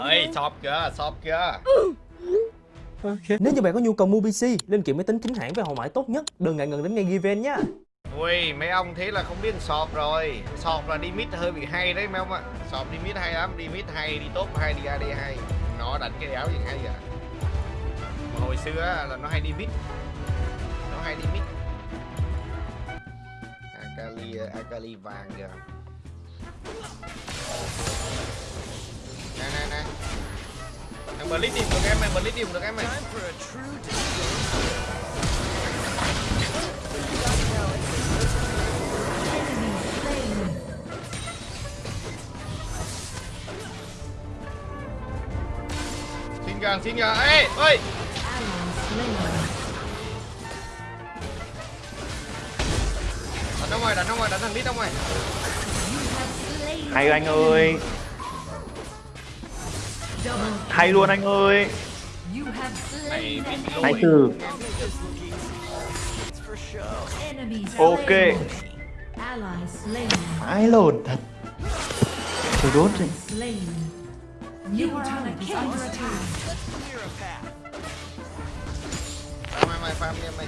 ơi shop kìa shop kìa. Nếu như bạn có nhu cầu mua PC, linh kiện máy tính chính hãng với hậu mãi tốt nhất, đừng ngại ngần đến ngay Given nhé. ui mấy ông thế là không biết shop rồi. Shop là đi mid hơi bị hay đấy mấy ông ạ. Shop đi mid hay lắm đi mid hay đi top hay đi ad hay. Nó đánh cái áo gì hay vậy? Mà hồi xưa là nó hay đi mid nó hay đi mid akali akali vàng kìa nè nè nè thằng bờ lít đi được em này bờ lít đi được em này. Xin gà, xin gà, ê ơi. Đánh đâu ngoài đánh đâu ngoài đánh thằng lít đâu ngoài. Hay anh ơi. Hay luôn anh ơi. Này Hay từ. Ok. Ai lồn thật. Tôi đốt rồi mày mày farm đi. mày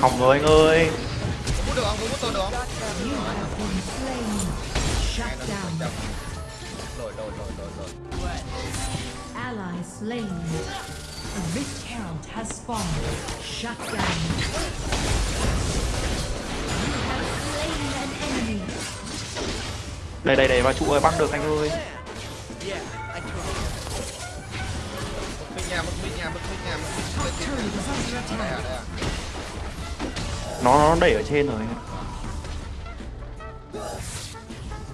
Hỏng rồi anh ơi có được không có tôi được không rồi rồi rồi rồi rồi Ally slain. A Rift Herald has spawned. Shut down. You have slain an enemy. Đây đây đây vào trụ ơi băng được anh ơi Yeah, mất mít nha mất mít nha mất mít Top turret is under đây à đây à Nó nó đẩy ở trên rồi.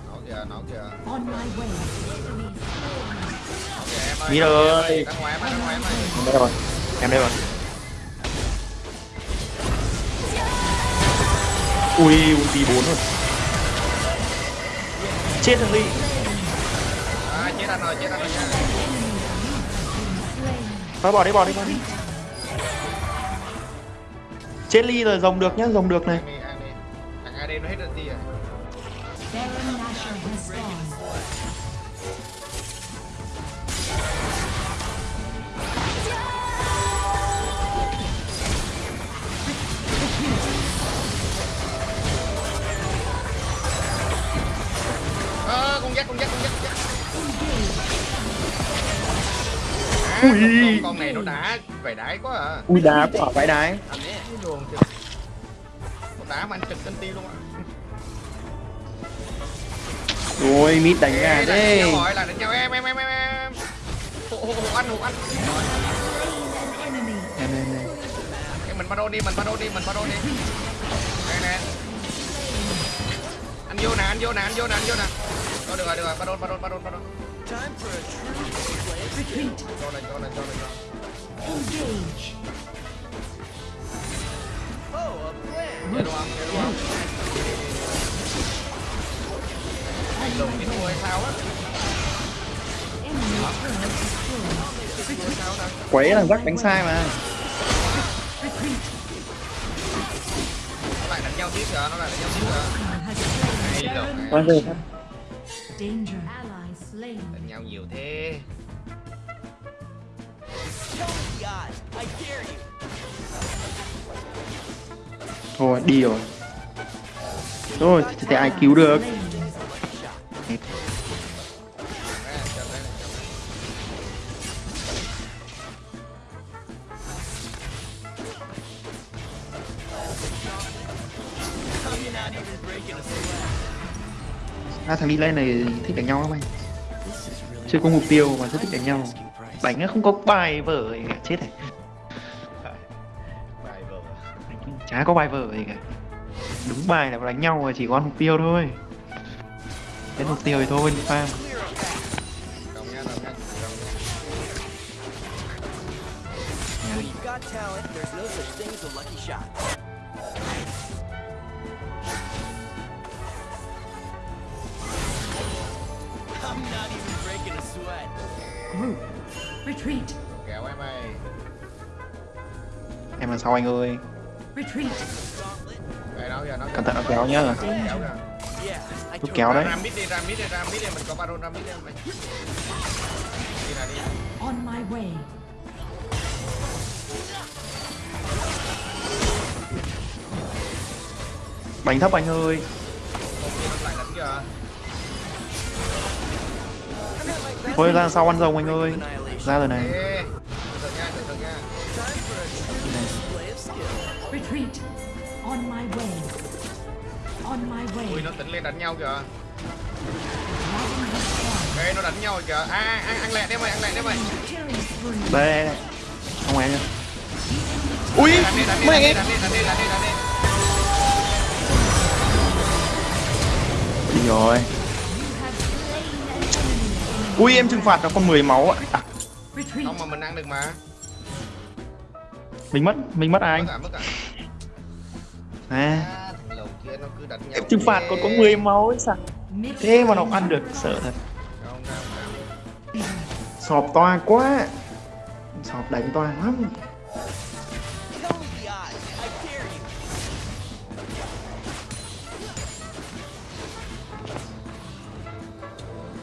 Nó kìa nó kìa. On my way. nó kìa em đây rồi. Em đây rồi. Ui ulti 4 rồi. Chết thằng Ly. À chết anh rồi chết anh rồi nha. Thôi bỏ đi bỏ đi bỏ đi Chết Ly rồi rồng được nhá rồng được này thằng AD nó hết rồi đi à. Ơ, con dắt con dắt con dắt con dắt à, Ui. con, này nó đá vải đái quá à Ui đá quả vãi đái đường kìa. Đá mà anh trực cân ti luôn á. Ôi mít đánh gà là đánh nhau rồi là đánh nhau em em em em em. Hộ hộ hộ anh hộ enemy. Em em em Em mình bắt đô đi mình bắt đô đi mình bắt đô đi. Nè nè. Anh vô nè anh vô nè anh vô nè anh vô nè. Thôi được rồi được rồi bắt đô bắt đô Time for a true Retreat. cho này cho này cho này. Cho Engage. Để đúng không để đúng không anh lùng cái thua hay sao á Quấy thằng rắc đánh sai mà nó lại đánh nhau tiếp rồi nó lại đánh nhau tiếp rồi hay slain. đánh nhau nhiều thế Show me the odds. I dare you. Thôi, đi rồi. Rồi thì thì ai cứu được? Hai À thằng đi lên này thích đánh nhau lắm anh. Chưa có mục tiêu mà rất thích đánh nhau. Đánh nó không có bài vở chết này. Chả có bài vở gì cả Đúng bài là đánh nhau mà chỉ có ăn mục tiêu thôi Đến mục tiêu thì thôi đi farm Clear a path. đồng nha đồng nha đồng nha When you've got talent, there's no such thing as a lucky shot. I'm not even breaking a sweat. Group. Retreat. kéo em mày em là sau anh ơi Cẩn thận, nó kéo nhá. Kéo Lúc kéo đấy. On my way. bánh thấp anh ơi. Thôi ra sau ăn rồng anh ơi? Ra rồi này. Retreat. On my way. On my way. ui nó tỉnh lên đánh nhau kìa. Ê, nó đánh nhau kìa. À ăn ăn lẹ đấy mày ăn lẹ đấy mày. Đây đây đây. Không em nhá ui đi đi mấy anh đi em đi đi đi đi. Đi rồi. Ui em trừng phạt nó còn 10 máu ạ. À, không mà mình ăn được mà. Mình mất mình mất à anh mất cả mất cả nhau em trừng phạt còn có 10 máu ấy sao? Thế mà nó ăn được sợ thật. Sọp toa quá. Sọp đánh toa lắm.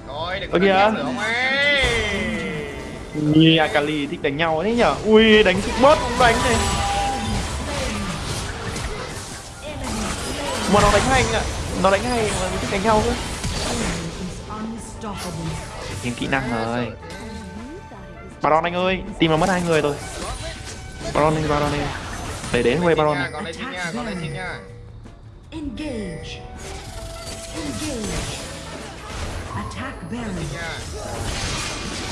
Thôi đừng Ơ có kìa. Như Akali thích đánh nhau đấy nhở? Ui đánh bot cũng đánh này Mà nó đánh hay anh ạ Nó đánh hay mà mình thích đánh nhau cơ. Thêm kỹ năng rồi Baron anh ơi Team nó mất hai người rồi Baron đi Baron đi Để đến quay Baron này Engage. Engage. Attack Baron.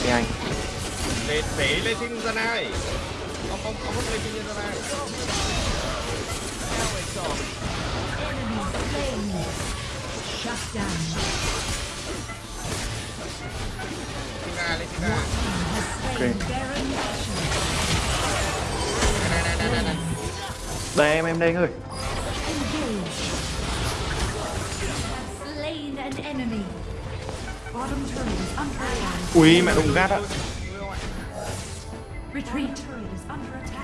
Để anh lên ra này không không không lên ra Nashor. này đây, em em đây anh ơi Ui, mẹ đụng gắt ạ Retreat. Turret is under attack.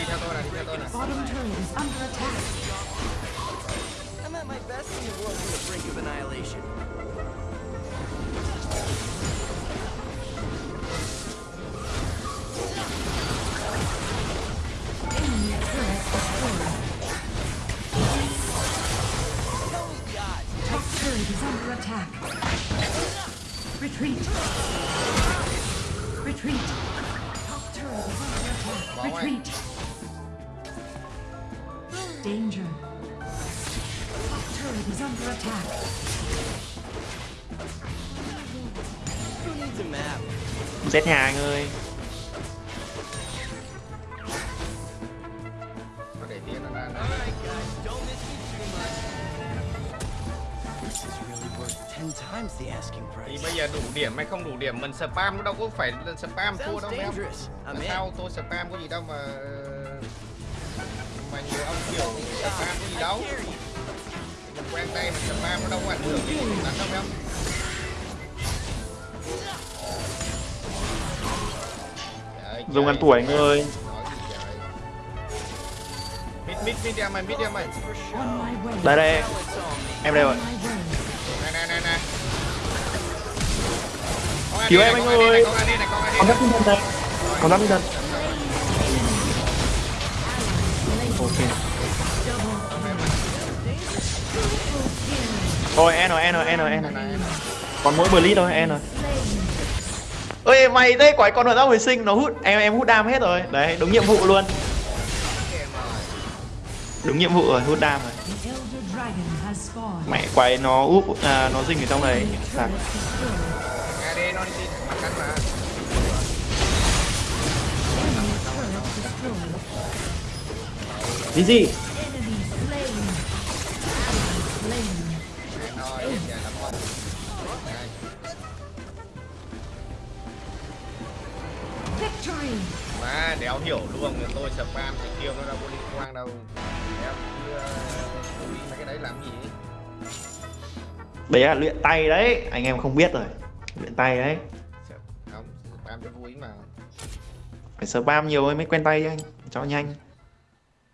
Bottom turret is under attack. I'm at my best when the world's on the brink of annihilation. Enemy turret destroyed. Tell me the odds. Top turret is under attack. Retreat. Retreat. Retreat. Danger. Top turret is under attack. Who needs a map? Giết nhà anh ơi thì price. bây giờ đủ điểm hay không đủ điểm mình spam nó đâu có phải là spam thua đâu em dangerous. I'm Là in. sao tôi spam có gì đâu mà mà nhiều ông kiểu spam có gì đâu mình quen tay mình spam nó đâu có ảnh hưởng gì đến đánh đâu em Dùng ăn tuổi anh ơi gì trời. mid mid mid em mày mid em mày. Đây đây. Em đây rồi On my way. này Cứu em. này, anh con ơi. này, con này, con này. đắp tinh thần đây. Còn đắp tinh thần Ok. Thôi N N N N Còn mỗi blitz thôi N Ơi. Mày thế quái con ở ra hồi sinh nó hút em em hút đam hết rồi. Đấy đúng nhiệm vụ luôn. Đúng nhiệm vụ rồi hút đam rồi. Mẹ quái nó úp à, nó dinh ở trong đấy Sạc. Nó đi mặt mà. Gì. Mà đéo hiểu luôn người tôi spam thì kêu nó đâu có liên quan đâu. Đéo ờ, mấy cái đấy làm gì? Đấy là luyện tay đấy anh em không biết rồi luyện tay đấy. Không spam cho vui mà. Phải spam nhiều mới quen tay anh. Cho nhanh.